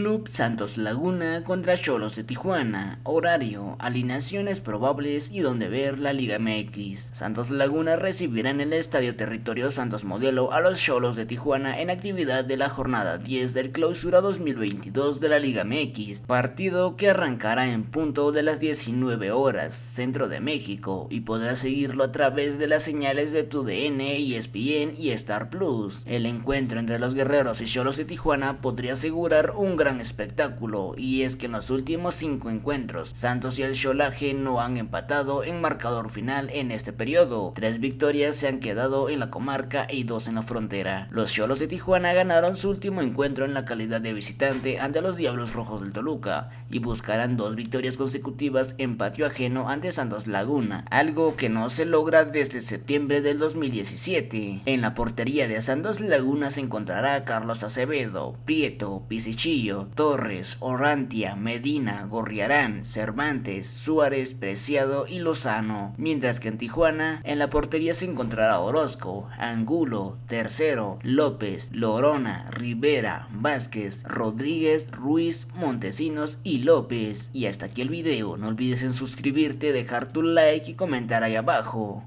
Club Santos Laguna contra Cholos de Tijuana. Horario, alineaciones probables y donde ver la Liga MX. Santos Laguna recibirá en el Estadio Territorio Santos Modelo a los Cholos de Tijuana en actividad de la jornada 10 del Clausura 2022 de la Liga MX. Partido que arrancará en punto de las 19 horas, centro de México, y podrá seguirlo a través de las señales de TUDN, ESPN y Star Plus. El encuentro entre los guerreros y Cholos de Tijuana podría asegurar un gran espectáculo y es que en los últimos cinco encuentros Santos y el Cholaje no han empatado en marcador final en este periodo. Tres victorias se han quedado en la comarca y dos en la frontera. Los Cholos de Tijuana ganaron su último encuentro en la calidad de visitante ante los Diablos Rojos del Toluca y buscarán dos victorias consecutivas en patio ajeno ante Santos Laguna, algo que no se logra desde septiembre del 2017. En la portería de Santos Laguna se encontrará Carlos Acevedo, Prieto, Pisichillo, Torres, Orrantia, Medina, Gorriarán, Cervantes, Suárez, Preciado y Lozano, mientras que en Tijuana en la portería se encontrará Orozco, Angulo, Tercero, López, Lorona, Rivera, Vázquez, Rodríguez, Ruiz, Montesinos y López. Y hasta aquí el video, no olvides en suscribirte, dejar tu like y comentar ahí abajo.